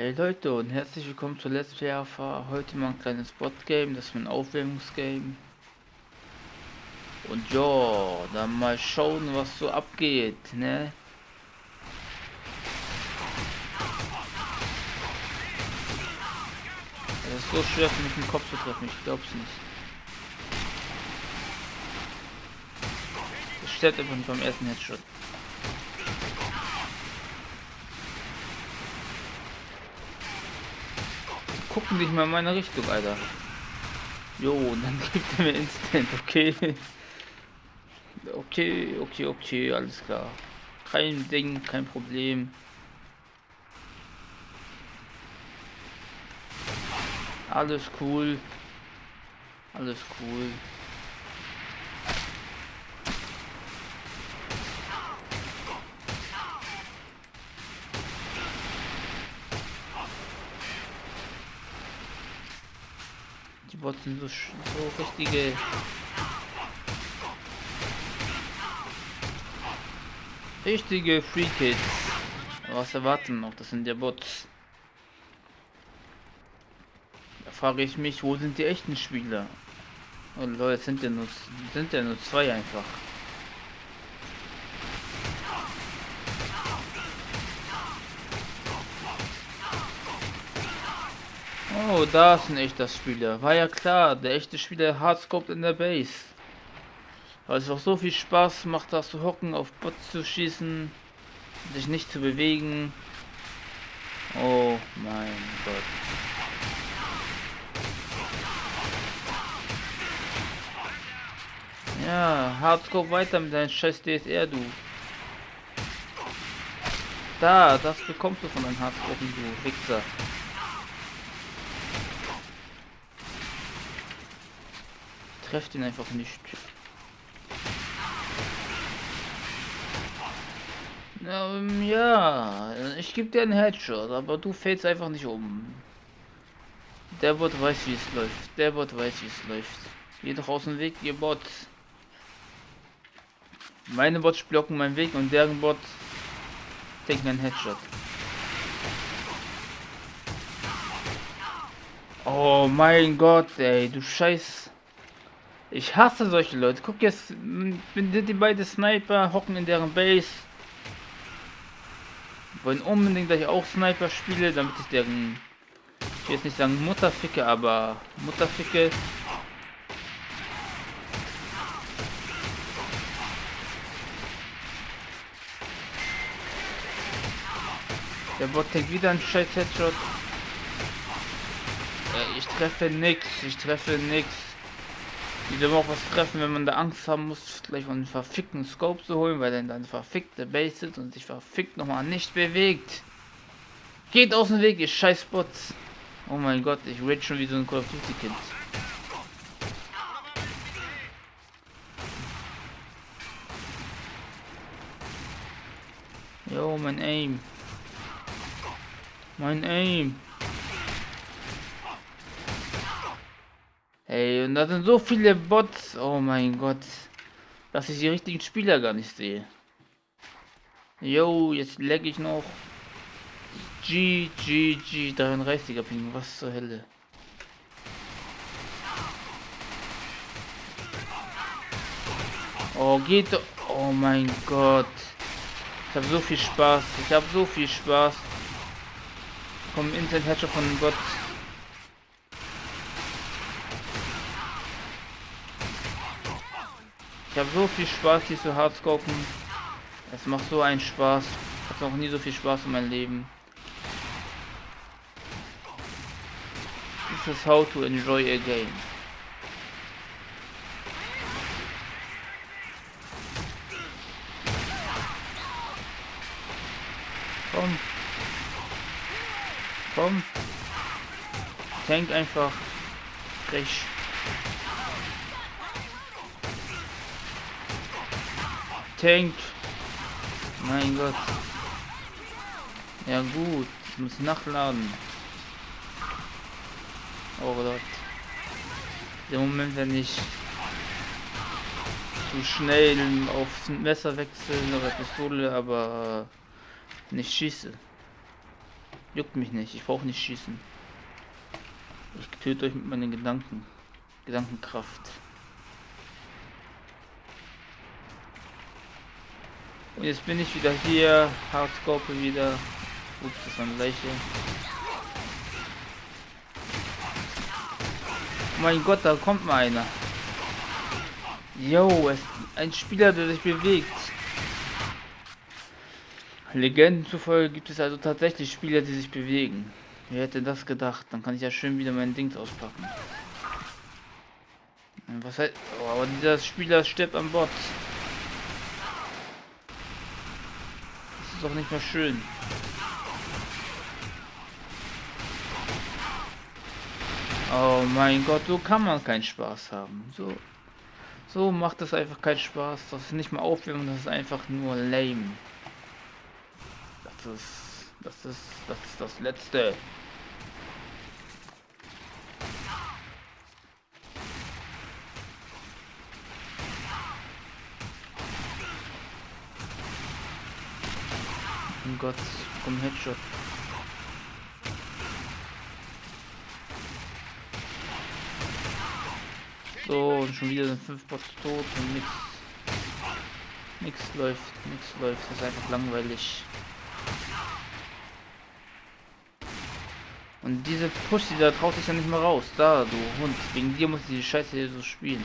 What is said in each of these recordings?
Hey Leute und herzlich willkommen zu Let's Play Alpha. Heute mal ein kleines Bot-Game, das ist mein Aufwärmungsgame. Und ja, dann mal schauen, was so abgeht, ne? Es ist so schwer für mich den Kopf zu treffen, ich glaub's nicht. Es stirbt einfach nicht beim ersten Headshot. Gucken nicht mal in meine Richtung, Alter. Jo, dann gibt er mir Instant, okay. Okay, okay, okay, alles klar. Kein Ding, kein Problem. Alles cool. Alles cool. Bots sind so, so richtige... Richtige Free Kids. Was erwarten noch? Das sind ja Bots. Da frage ich mich, wo sind die echten Spieler? Oh Leute, sind ja nur, sind ja nur zwei einfach. Oh, da ist ein echter Spieler. War ja klar, der echte Spieler hardscoped in der Base. Weil es auch so viel Spaß macht, da zu hocken, auf Bots zu schießen, sich nicht zu bewegen. Oh mein Gott. Ja, Hardscope weiter mit deinem scheiß DSR, du. Da, das bekommst du von deinem Hardscope, du Wichser. Treffe ihn einfach nicht. Ähm, ja, ich gebe dir einen Headshot, aber du fällst einfach nicht um. Der Bot weiß, wie es läuft. Der Bot weiß, wie es läuft. Geh doch aus dem Weg, ihr Bot. Meine Bots blocken meinen Weg und deren Bot denkt einen Headshot. Oh mein Gott, ey, du Scheiß. Ich hasse solche Leute. Guck jetzt, sind die beiden Sniper, hocken in deren Base. Wollen unbedingt, dass ich auch Sniper spiele, damit ich deren, ich will jetzt nicht sagen Mutterficke, aber Mutterficke. Der Bot kriegt wieder einen scheiß Headshot. Ich treffe nix, ich treffe nix. Die will auch was treffen, wenn man da Angst haben muss, gleich von einem verfickten Scope zu holen, weil er dann verfickte Base sitzt und sich verfickt nochmal nicht bewegt. Geht aus dem Weg, ihr scheiß Bots. Oh mein Gott, ich rede schon wie so ein Call of Duty Kind. Jo, mein Aim. Mein Aim. Ey, und da sind so viele Bots. Oh mein Gott. Dass ich die richtigen Spieler gar nicht sehe. Jo, jetzt leg ich noch. G, G, G, 33er Ping. Was zur Hölle. Oh, geht doch. Oh mein Gott. Ich habe so viel Spaß. Ich habe so viel Spaß. Vom Internet Hatcher von Gott. Ich habe so viel Spaß hier zu hardscopen. Es macht so einen Spaß. Habe noch nie so viel Spaß in meinem Leben. This is how to enjoy a game. Komm. Komm. Tank einfach. Frech. Tank. Mein Gott. Ja gut, ich muss nachladen. Oh Gott. Der Moment, wenn ich zu schnell aufs Messer wechseln oder Pistole, aber nicht schieße. Juckt mich nicht, ich brauche nicht schießen. Ich töte euch mit meinen Gedanken. Gedankenkraft. Und jetzt bin ich wieder hier. Hardscope wieder. Ups, das war ein Leiche. Oh mein Gott, da kommt mal einer. Yo, es ein Spieler, der sich bewegt. Legenden zufolge gibt es also tatsächlich Spieler, die sich bewegen. Wer hätte das gedacht? Dann kann ich ja schön wieder mein Dings auspacken. Was heißt... Oh, aber dieser Spieler stirbt an Bord. Das ist doch nicht mehr schön. Oh mein Gott, so kann man keinen Spaß haben. So, so macht es einfach keinen Spaß. Das ist nicht mal Aufwärmen, das ist einfach nur lame. Das ist, das ist, das ist das Letzte. Gott, komm Headshot. So, und schon wieder sind fünf Bots tot und nix. Nix läuft, nix läuft. Das ist einfach langweilig. Und diese Pussy, da traut sich ja nicht mehr raus. Da, du Hund. Wegen dir muss ich die Scheiße hier so spielen.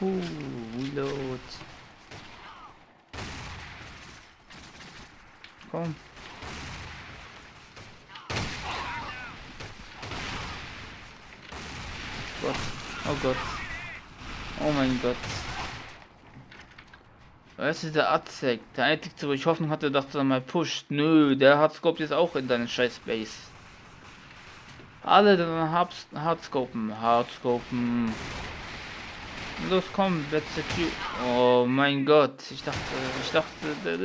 Juhu, reload. Komm. Gott. Oh Gott. Oh mein Gott. Weißt du, der Azek, der einzige, wo ich Hoffnung hatte, dass er mal pusht. Nö, der Hardscope jetzt auch in deinen scheiß Base. Alle dann Hardscopen, Hardscopen. Los komm, let's secure. Oh mein Gott, ich dachte, ich dachte, der,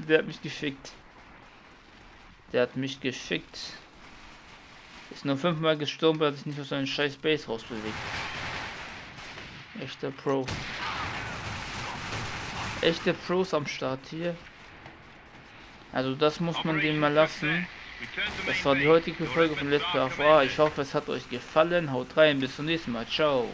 der hat mich gefickt. Der hat mich gefickt. Ist nur fünfmal gestorben, er sich nicht aus seinem scheiß Base rausbewegt. Echter Pro. Echte Pros am Start hier. Also das muss man dem mal lassen. Das war die heutige Folge von Let's Play Ich hoffe es hat euch gefallen. Haut rein, bis zum nächsten Mal. Ciao.